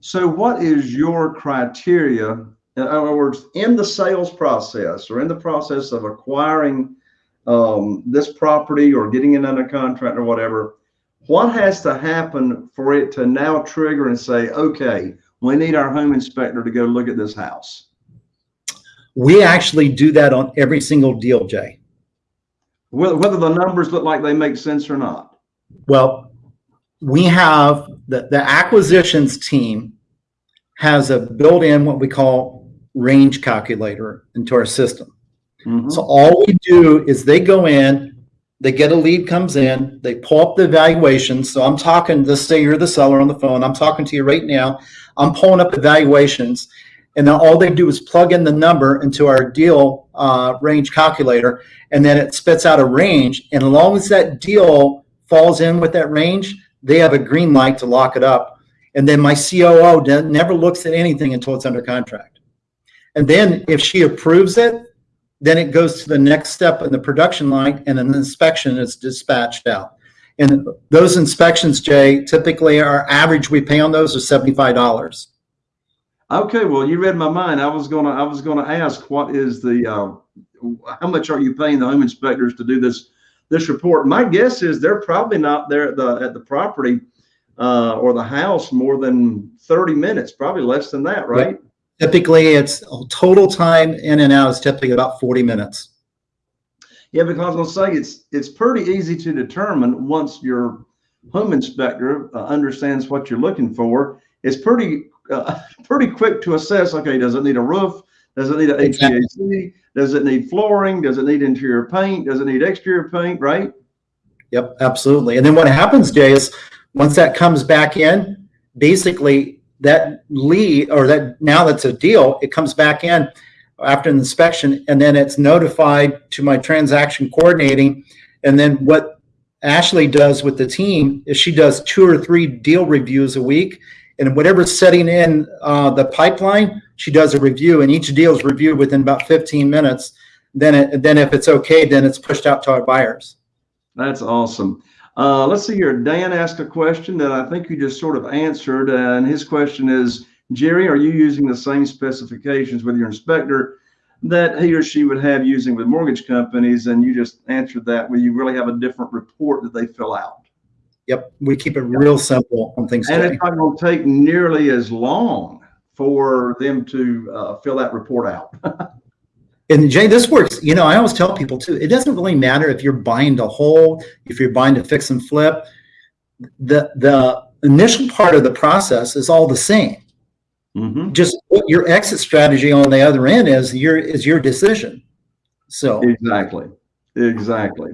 So what is your criteria? In other words, in the sales process or in the process of acquiring um, this property or getting it under contract or whatever, what has to happen for it to now trigger and say, okay, we need our home inspector to go look at this house? We actually do that on every single deal, Jay. Whether, whether the numbers look like they make sense or not. Well, we have the, the acquisitions team has a built-in what we call range calculator into our system. Mhm. So all we do is they go in, they get a lead comes in, they pull up the evaluations. So I'm talking, let's say you're the seller on the phone. I'm talking to you right now. I'm pulling up evaluations. And then all they do is plug in the number into our deal uh, range calculator, and then it spits out a range. And as long as that deal falls in with that range, they have a green light to lock it up. And then my COO never looks at anything until it's under contract. And then if she approves it, then it goes to the next step in the production line and an inspection is dispatched out. And those inspections, Jay, typically our average we pay on those is seventy-five dollars. Okay, well, you read my mind. I was gonna, I was gonna ask, what is the, uh, how much are you paying the home inspectors to do this, this report? My guess is they're probably not there at the, at the property, uh, or the house more than thirty minutes, probably less than that, right? Typically, it's total time in and out is typically about forty minutes. Yeah, because I was gonna say, it's, it's pretty easy to determine once your home inspector uh, understands what you're looking for. It's pretty, uh, pretty quick to assess, okay, does it need a roof? Does it need a Exactly. HVAC? Does it need flooring? Does it need interior paint? Does it need exterior paint, right? Yep, absolutely. And then what happens, Jay, is once that comes back in, basically that lead or that now that's a deal, it comes back in after an inspection and then it's notified to my transaction coordinating. And then what Ashley does with the team is she does two or three deal reviews a week. And whatever's setting in uh, the pipeline, she does a review and each deal is reviewed within about 15 minutes. Then it, then if it's okay, then it's pushed out to our buyers. That's awesome. Uh, let's see here. Dan asked a question that I think you just sort of answered, uh, and his question is, Jerry, are you using the same specifications with your inspector that he or she would have using with mortgage companies? And you just answered that, where you really have a different report that they fill out. Yep, we keep it real simple on things. And Jay. it's not going to take nearly as long for them to uh, fill that report out. And Jay, this works. You know, I always tell people too. It doesn't really matter if you're buying to hold, if you're buying to fix and flip. The the initial part of the process is all the same. Mhm. Just what your exit strategy on the other end is your is your decision. So Exactly. Exactly.